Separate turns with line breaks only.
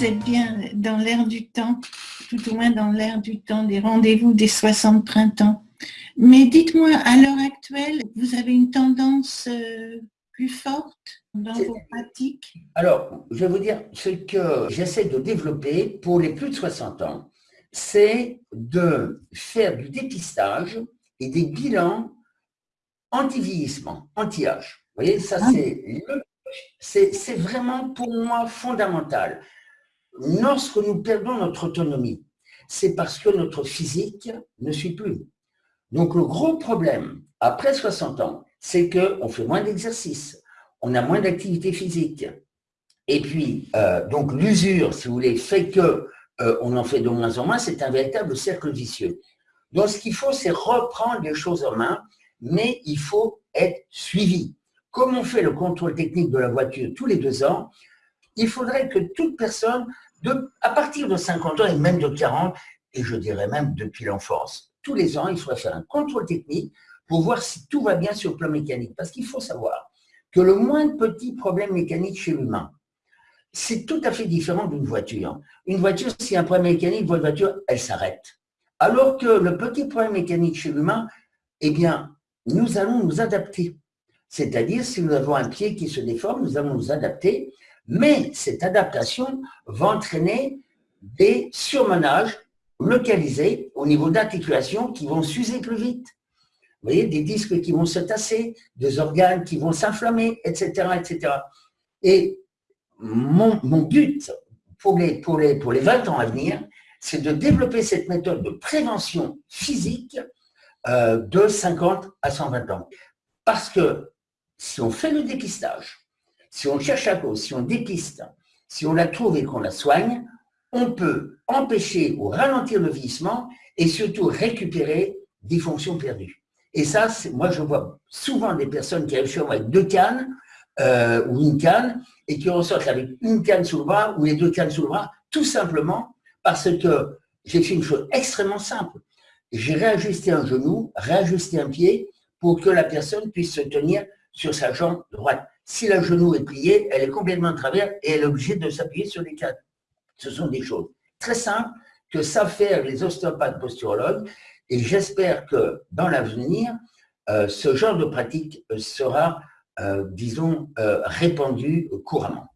vous êtes bien dans l'air du temps, tout au moins dans l'air du temps des rendez-vous des 60 printemps. Mais dites-moi, à l'heure actuelle, vous avez une tendance euh, plus forte dans vos pratiques?
Alors, je vais vous dire, ce que j'essaie de développer pour les plus de 60 ans, c'est de faire du dépistage et des bilans anti-vieillissement, anti-âge. Vous voyez, ça ah. c'est c'est vraiment pour moi fondamental. Lorsque nous perdons notre autonomie, c'est parce que notre physique ne suit plus. Donc le gros problème, après 60 ans, c'est qu'on fait moins d'exercice, on a moins d'activité physique. Et puis, euh, donc l'usure, si vous voulez, fait que euh, on en fait de moins en moins, c'est un véritable cercle vicieux. Donc ce qu'il faut, c'est reprendre les choses en main, mais il faut être suivi. Comme on fait le contrôle technique de la voiture tous les deux ans, il faudrait que toute personne, à partir de 50 ans et même de 40, et je dirais même depuis l'enfance, tous les ans, il faudrait faire un contrôle technique pour voir si tout va bien sur le plan mécanique. Parce qu'il faut savoir que le moindre petit problème mécanique chez l'humain, c'est tout à fait différent d'une voiture. Une voiture, a un problème mécanique, votre voiture, elle s'arrête. Alors que le petit problème mécanique chez l'humain, eh bien, nous allons nous adapter. C'est-à-dire, si nous avons un pied qui se déforme, nous allons nous adapter, mais cette adaptation va entraîner des surmenages localisés au niveau d'articulation qui vont s'user plus vite. Vous voyez, des disques qui vont se tasser, des organes qui vont s'inflammer, etc., etc. Et mon, but pour les, pour, les, pour les 20 ans à venir, c'est de développer cette méthode de prévention physique euh, de 50 à 120 ans. Parce que si on fait le dépistage, si on cherche à cause, si on dépiste, si on la trouve et qu'on la soigne, on peut empêcher ou ralentir le vieillissement et surtout récupérer des fonctions perdues. Et ça, moi je vois souvent des personnes qui arrivent chez moi avec deux cannes euh, ou une canne et qui ressortent avec une canne sous le bras ou les deux cannes sous le bras, tout simplement parce que j'ai fait une chose extrêmement simple. J'ai réajusté un genou, réajusté un pied pour que la personne puisse se tenir sur sa jambe droite. Si le genou est plié, elle est complètement de travers et elle est obligée de s'appuyer sur les cannes. Ce sont des choses très simples que savent faire les ostéopathes posturologues et j'espère que dans l'avenir, euh, ce genre de pratique sera, euh, disons, euh, répandu couramment.